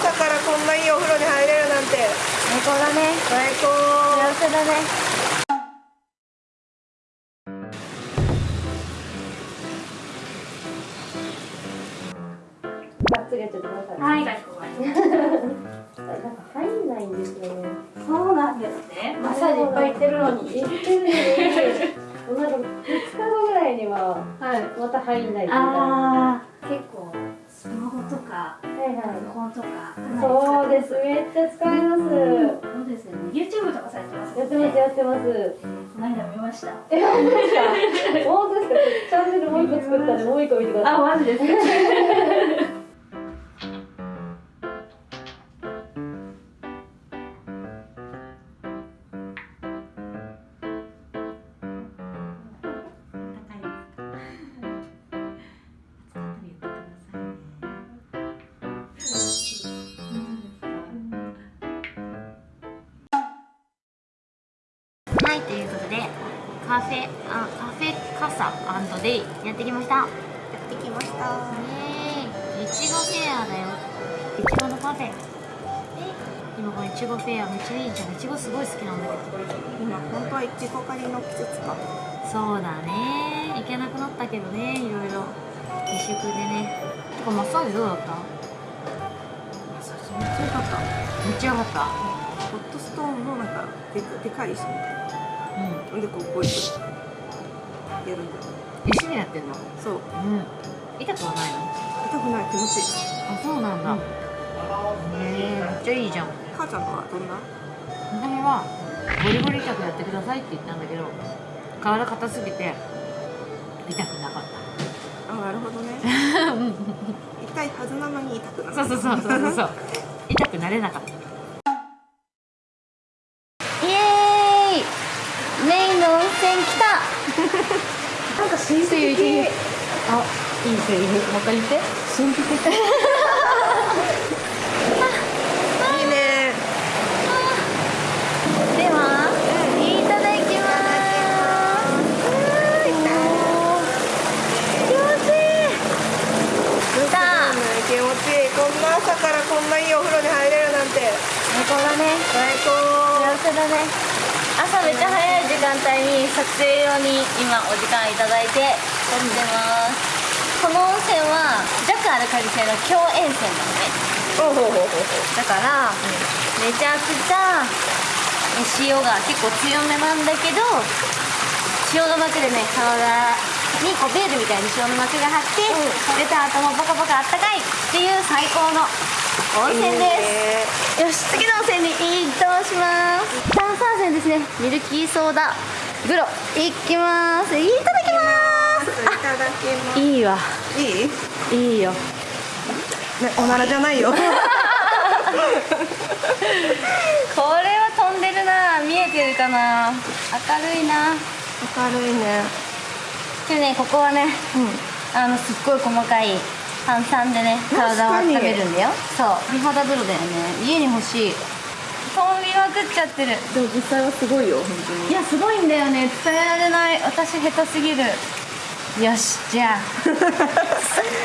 朝からこんないいお風呂に入れるなんて。最高だね。最高。幸せだねつりやっちゃってください。はい。なんか入んないんですよね。そうなんですね。マッサージいっぱい行ってるのに。行ってるのに。なんか2日後ぐらいにははい。また入んないみたいな。ああ、結構スマホとかはいはいパソコンとか。そうです。めっちゃ使います。そうですよね。YouTube とかされてますやってますやってます。この間見ました。え本当ですか？本当ですか？チャンネルもう一個作ったんでもう一個見てください。あ、マジですい、ということでカフェあカフェカサデイやってきました。やってきました。イエーイいちごフェアだよ。いちごのカフェ。で今これいちごフェアめっちゃいいじゃん。いちごすごい好きなんだけど。今本当はいちご狩りの季節か。そうだね。行けなくなったけどねいろいろ。自粛でね。てかマッサージどうだった？めっちゃ良かった。めっちゃ良かったホットストーンのなんかでかでかい石みたいな。うん。でこうこういうやるんだよ石でやってんの？そう。うん。痛くはないの？痛くない気持ちいい。あそうなんだ、へえめっちゃいいじゃん。母ちゃんのはどんな？見はゴリゴリ痛くやってくださいって言ったんだけど体硬すぎて痛くなかっあなるほどね。た 痛いはずなのに痛くなるそうそうそうそうそうそう。痛くなれなかったイエーイメインの温泉来たなんか神秘的あいいセリフもう一回言って。神秘的いいね。ではいただきます。気持ちいい。気持ちいい。こんな朝からこんないいお風呂に入れるなんて。最高だね。最高。幸せだね朝めっちゃ早い時間帯に撮影用に今お時間いただいてやってます。この温泉は JAC アルカリ性の強塩泉なのね。だから、めちゃくちゃえ塩が結構強めなんだけど塩の膜でね体にこうベールみたいに塩の膜が張って、出た後もポカポカあったかいっていう最高の温泉です、よし次の温泉に移動します。炭酸泉ですね。ミルキーソーダグロいきます。いただきます。いただきます。いいわ。いい？いいよ。ねおならじゃないよ。これは飛んでるな。見えてるかな。明るいな。明るいね。でねここはねうん。あのすっごい細かい炭酸でね体を温めるんだよ。そう。美肌風呂だよね。家に欲しい。飛びまくっちゃってる。でも実際はすごいよ本当いやすごいんだよね。伝えられない。私下手すぎる。よしじゃあ。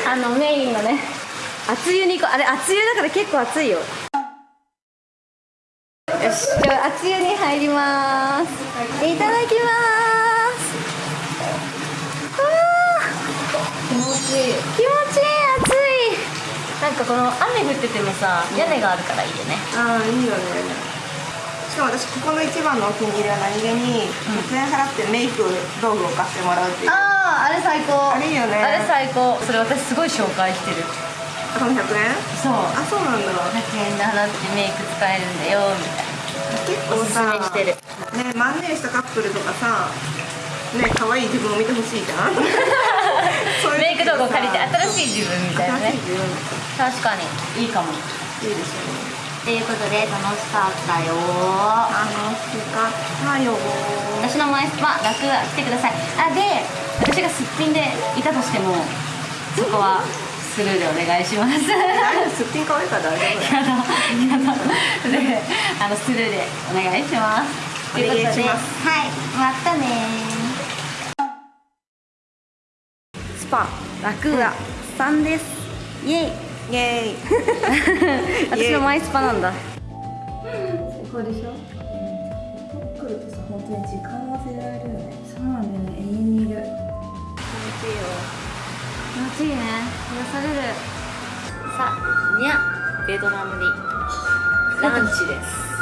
あのメインのね。熱湯に行こう。あれ熱湯だから結構熱いよ。よしじゃあ熱湯に入ります。いただきます。あー。気持ちいい。気持ちいいなんかこの雨降っててもさ屋根があるからいいよね。ああいいよね。しかも私ここの一番のお気に入りは何気に100円払ってメイク道具を買ってもらうっていう。あああれ最高。あれいいよね。あれ最高。それ私すごい紹介してる。この100円？そう。あそうなんだ。100円で払ってメイク使えるんだよみたい結構なおすすめさしてる。ねマンネリしたカップルとかさね可愛い自分を見てほしいじゃん メイク道具を借りてさ新しい自分みたいなね。確かに。いいかも。いいですよねということで楽しかったよ。楽しかったよ。私の前スパ楽が来てください。あで私がすっぴんでいたとしてもそこはスルーでお願いします。すっぴん可愛いから大丈夫 やだやだ。であのスルーでお願いします。お願いします。はいまたねパラクーアさんです。イエイ。イエーイ。私のマイスパなんだ。最高でしょ？来るとさ本当に時間忘れられるよね。そうなんだよね。永遠にいる気持ちいいよ。気持ちいいね。癒される。さあにゃベトナムに。ランチです